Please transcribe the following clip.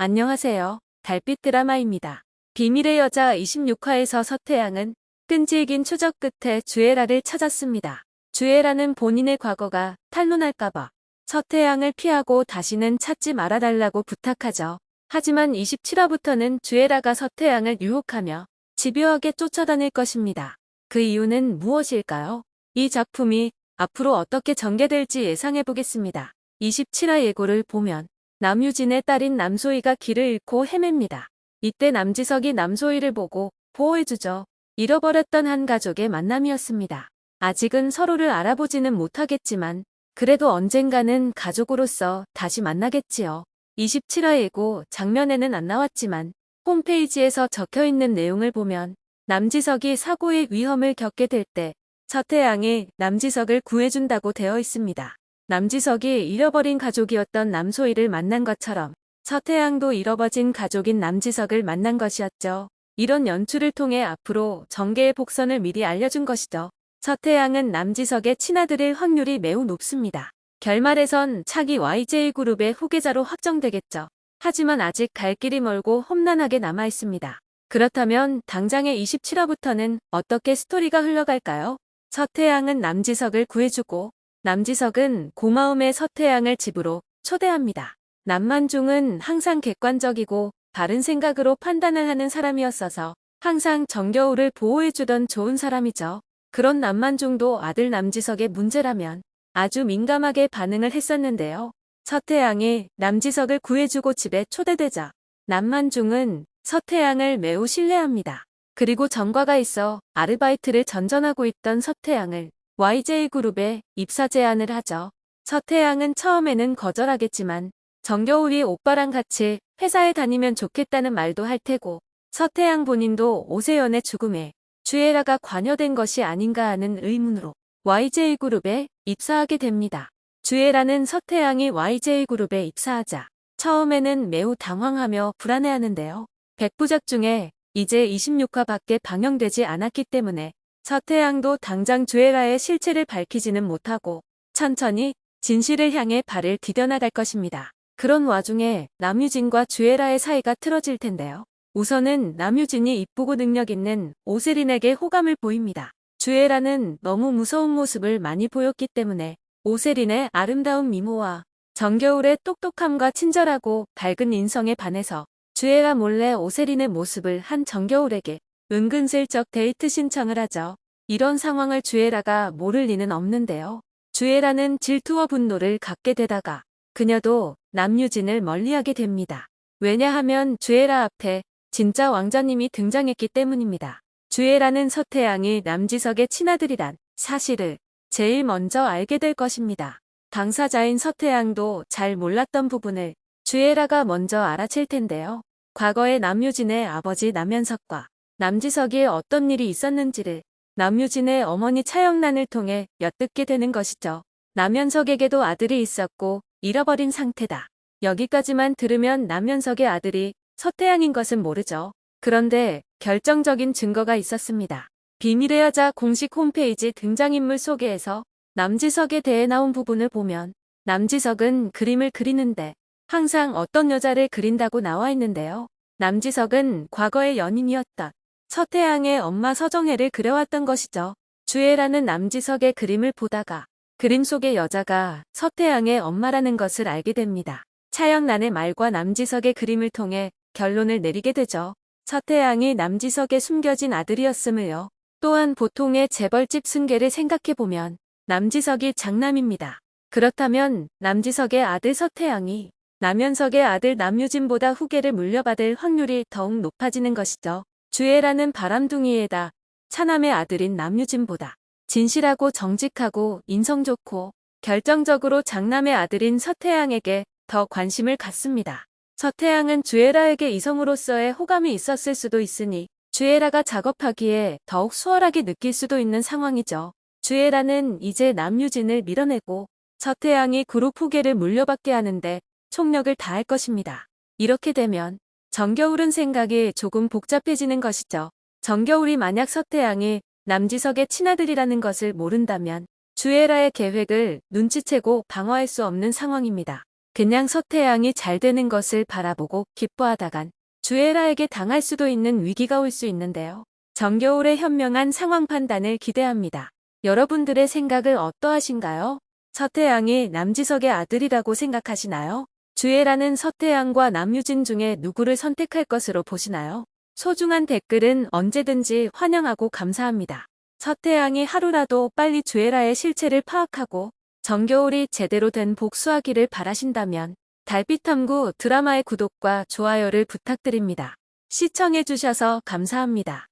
안녕하세요. 달빛 드라마입니다. 비밀의 여자 26화에서 서태양은 끈질긴 추적 끝에 주애라를 찾았습니다. 주애라는 본인의 과거가 탄로날까봐 서태양을 피하고 다시는 찾지 말아달라고 부탁하죠. 하지만 27화부터는 주애라가 서태양을 유혹하며 집요하게 쫓아다닐 것입니다. 그 이유는 무엇일까요? 이 작품이 앞으로 어떻게 전개될지 예상해보겠습니다. 27화 예고를 보면 남유진의 딸인 남소희가 길을 잃고 헤맵니다. 이때 남지석이 남소희를 보고 보호해주죠. 잃어버렸던 한 가족의 만남이었습니다. 아직은 서로를 알아보지는 못하겠지만 그래도 언젠가는 가족으로서 다시 만나겠지요. 27화 예고 장면에는 안 나왔지만 홈페이지에서 적혀있는 내용을 보면 남지석이 사고의 위험을 겪게 될 때 서태양이 남지석을 구해준다고 되어 있습니다. 남지석이 잃어버린 가족이었던 남소희를 만난 것처럼 서태양도 잃어버진 가족인 남지석을 만난 것이었죠. 이런 연출을 통해 앞으로 전개의 복선을 미리 알려준 것이죠. 서태양은 남지석의 친아들일 확률이 매우 높습니다. 결말에선 차기 YJ그룹의 후계자로 확정되겠죠. 하지만 아직 갈 길이 멀고 험난하게 남아있습니다. 그렇다면 당장의 27화부터는 어떻게 스토리가 흘러갈까요? 서태양은 남지석을 구해주고 남지석은 고마움의 서태양을 집으로 초대합니다. 남만중은 항상 객관적이고 바른 생각으로 판단을 하는 사람이었어서 항상 정겨울을 보호해주던 좋은 사람이죠. 그런 남만중도 아들 남지석의 문제라면 아주 민감하게 반응을 했었는데요. 서태양이 남지석을 구해주고 집에 초대되자 남만중은 서태양을 매우 신뢰합니다. 그리고 전과가 있어 아르바이트를 전전하고 있던 서태양을 YJ그룹에 입사 제안을 하죠. 서태양은 처음에는 거절하겠지만 정겨울이 오빠랑 같이 회사에 다니면 좋겠다는 말도 할 테고 서태양 본인도 오세연의 죽음에 주애라가 관여된 것이 아닌가 하는 의문으로 YJ그룹에 입사하게 됩니다. 주애라는 서태양이 YJ그룹에 입사하자 처음에는 매우 당황하며 불안해하는데요. 백부작 중에 이제 26화밖에 방영되지 않았기 때문에 서태양도 당장 주애라의 실체를 밝히지는 못하고 천천히 진실을 향해 발을 디뎌나갈 것입니다. 그런 와중에 남유진과 주애라의 사이가 틀어질 텐데요. 우선은 남유진이 이쁘고 능력 있는 오세린에게 호감을 보입니다. 주애라는 너무 무서운 모습을 많이 보였기 때문에 오세린의 아름다운 미모와 정겨울의 똑똑함과 친절하고 밝은 인성에 반해서 주애라 몰래 오세린의 모습을 한 정겨울에게 은근슬쩍 데이트 신청을 하죠. 이런 상황을 주애라가 모를 리는 없는데요. 주애라는 질투와 분노를 갖게 되다가 그녀도 남유진을 멀리하게 됩니다. 왜냐하면 주애라 앞에 진짜 왕자님이 등장했기 때문입니다. 주애라는 서태양이 남지석의 친아들이란 사실을 제일 먼저 알게 될 것입니다. 당사자인 서태양도 잘 몰랐던 부분을 주애라가 먼저 알아챌 텐데요. 과거에 남유진의 아버지 남현석과 남지석이 어떤 일이 있었는지를 남유진의 어머니 차영란을 통해 엿듣게 되는 것이죠. 남현석에게도 아들이 있었고 잃어버린 상태다. 여기까지만 들으면 남현석의 아들이 서태양인 것은 모르죠. 그런데 결정적인 증거가 있었습니다. 비밀의 여자 공식 홈페이지 등장인물 소개에서 남지석에 대해 나온 부분을 보면 남지석은 그림을 그리는데 항상 어떤 여자를 그린다고 나와 있는데요. 남지석은 과거의 연인이었던 서태양의 엄마 서정혜를 그려왔던 것이죠. 주애라는 남지석의 그림을 보다가 그림 속의 여자가 서태양의 엄마라는 것을 알게 됩니다. 차영란의 말과 남지석의 그림을 통해 결론을 내리게 되죠. 서태양이 남지석의 숨겨진 아들이었음을요. 또한 보통의 재벌집 승계를 생각해보면 남지석이 장남입니다. 그렇다면 남지석의 아들 서태양이 남현석의 아들 남유진보다 후계를 물려받을 확률이 더욱 높아지는 것이죠. 주애라는 바람둥이에다 차남의 아들인 남유진보다 진실하고 정직하고 인성 좋고 결정적으로 장남의 아들인 서태양에게 더 관심을 갖습니다. 서태양은 주애라에게 이성으로서의 호감이 있었을 수도 있으니 주애라가 작업하기에 더욱 수월하게 느낄 수도 있는 상황이죠. 주애라는 이제 남유진을 밀어내고 서태양이 그룹 후계를 물려받게 하는데 총력을 다할 것입니다. 이렇게 되면 정겨울은 생각이 조금 복잡해지는 것이죠. 정겨울이 만약 서태양이 남지석의 친아들이라는 것을 모른다면 주애라의 계획을 눈치채고 방어할 수 없는 상황입니다. 그냥 서태양이 잘 되는 것을 바라보고 기뻐하다간 주애라에게 당할 수도 있는 위기가 올 수 있는데요. 정겨울의 현명한 상황 판단을 기대합니다. 여러분들의 생각을 어떠하신가요? 서태양이 남지석의 아들이라고 생각하시나요? 주애라는 서태양과 남유진 중에 누구를 선택할 것으로 보시나요? 소중한 댓글은 언제든지 환영하고 감사합니다. 서태양이 하루라도 빨리 주애라의 실체를 파악하고 정겨울이 제대로 된 복수하기를 바라신다면 달빛탐구 드라마의 구독과 좋아요를 부탁드립니다. 시청해주셔서 감사합니다.